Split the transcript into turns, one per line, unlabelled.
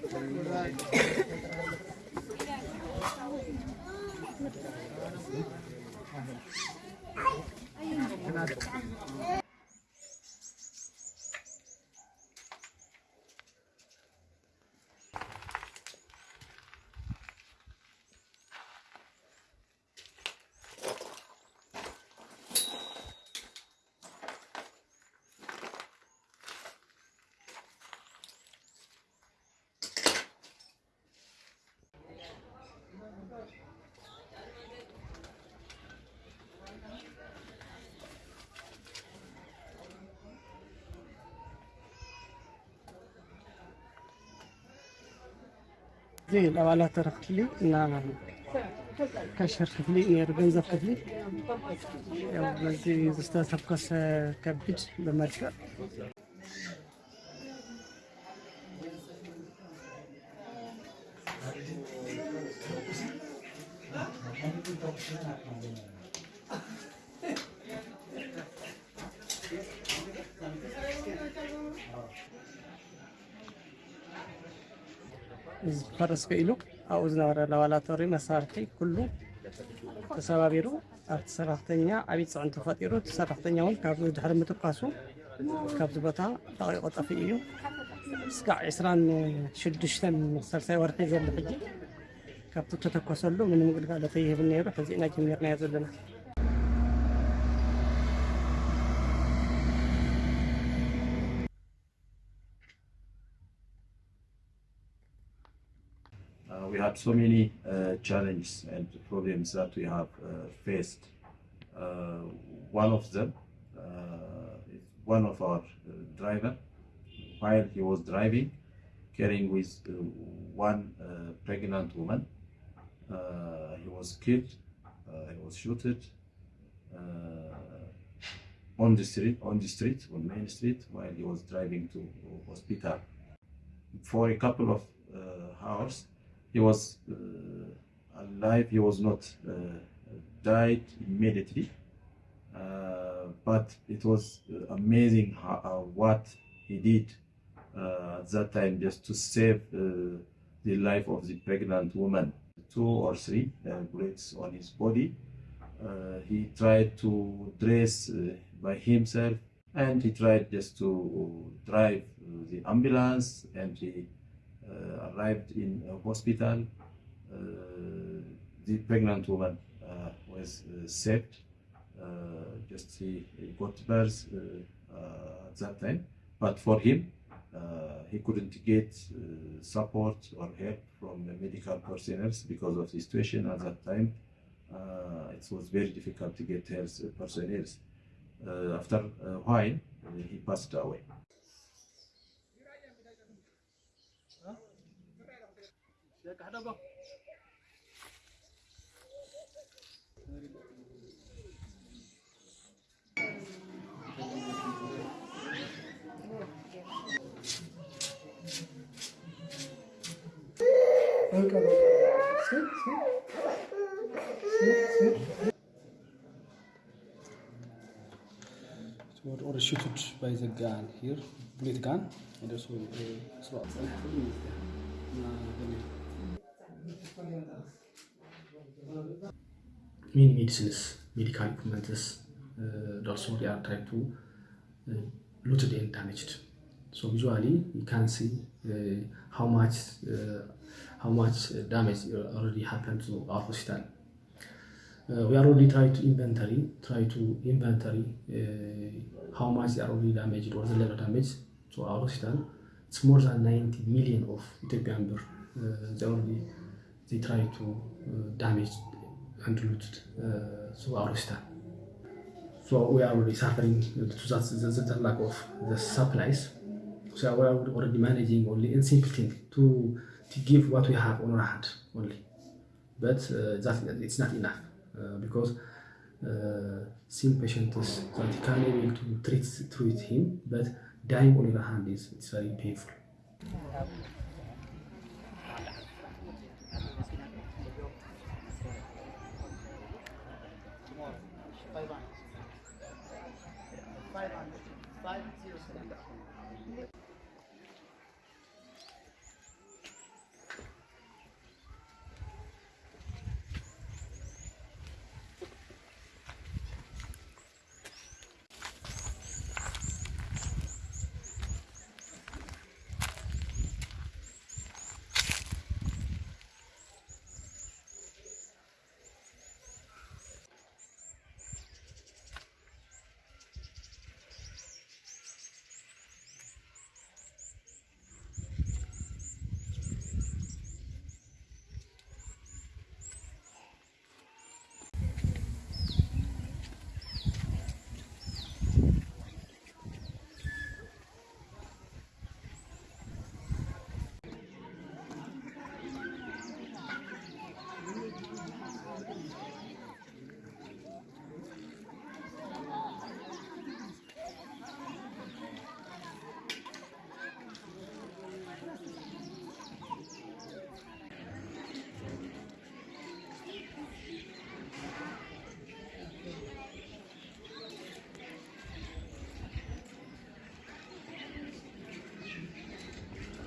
Thank you. زين أو على طرف لي نعم كشر خفلي يرغنز خفلي بزي زستا سبقس كبج بمركة Thank you. ፈረስ ኢሉ ኣብኡ ዝነበረ ላቦራቶሪ መሳርሒ ኩሉ ተሰባቢሩ ኣብቲ ሰራሕተኛ ዓብዪ ፅዕንቶ ፈጢሩ እቲ ሰራሕተኛ እውን ካብ ድሕሪ ምትኳሱ ካብዚ ቦታ ለቂቆ ጠፊኡ እዩ እስካዕ 26 ሳልሳይ ወርሒ ዘሎ ሕጂ ካብቲ ተተኮሰሉ ምንም ግልጋሎት ይህብ ነይሩ ሕዚ ኢና ጀሚርናዮ ዘለና
we had so many uh, challenges and problems that we have uh, faced. Uh, one of them uh, is one of our uh, driver, while he was driving, carrying with uh, one uh, pregnant woman, uh, he was killed. Uh, he was shooted uh, on the street, on the street, on Main Street, while he was driving to hospital. For a couple of uh, hours, he was uh, alive. He was not uh, died immediately, uh, but it was uh, amazing how, uh, what he did at that time just to save the life of the pregnant woman. Two or three bullets on his body. He tried to dress by himself and he tried just to drive the ambulance and he arrived in a hospital. Uh, the pregnant woman uh, was uh, saved. Uh, just he, he got birth uh, uh, at that time, but for him, uh, he couldn't get uh, support or help from the medical personnel because of the situation at that time. Uh, it was very difficult to get health personnel. Uh, after a while, uh, he passed away.
Were or shooted by the gun here, bullet gun, and also uh, slot. Many medicines, medical equipments, uh, also they are tried to uh, looted and damaged. So visually, you can see uh, how much uh, how much uh, damage already happened to our hospital. Uh, we are already trying to inventory, try to inventory uh, how much they are already damaged or the level damage to our hospital. It's more than 90 million of Ethiopian birr. Uh, they already they try to uh, damage and loot uh, to our hospital. So we are already suffering to that the, the lack of the supplies. So we are already managing only in simple thing to to give what we have on our hand only. But uh, that it's not enough uh, because uh, some patients that can able to treat treat him, but dying on your hand is it's very painful. 500. 500.